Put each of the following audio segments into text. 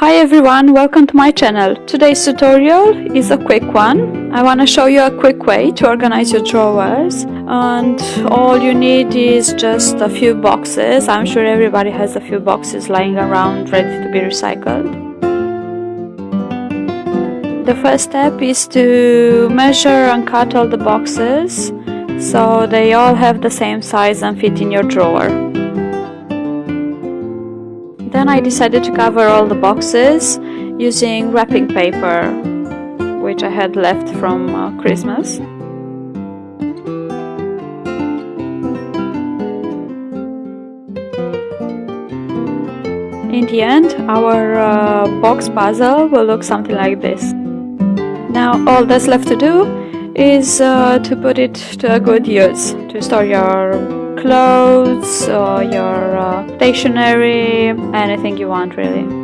Hi everyone, welcome to my channel. Today's tutorial is a quick one. I want to show you a quick way to organize your drawers and all you need is just a few boxes. I'm sure everybody has a few boxes lying around ready to be recycled. The first step is to measure and cut all the boxes so they all have the same size and fit in your drawer. Then I decided to cover all the boxes using wrapping paper, which I had left from uh, Christmas. In the end, our uh, box puzzle will look something like this. Now all that's left to do is uh, to put it to a good use, to store your clothes or your uh, stationery, anything you want really.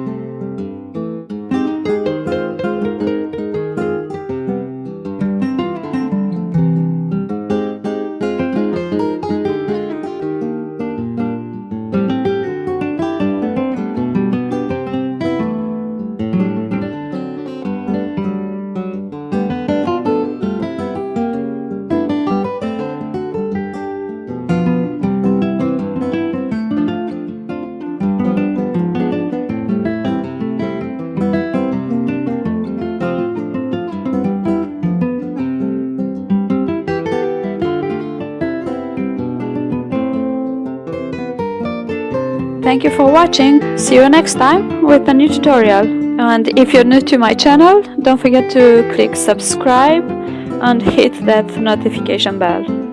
Thank you for watching, see you next time with a new tutorial. And if you're new to my channel, don't forget to click subscribe and hit that notification bell.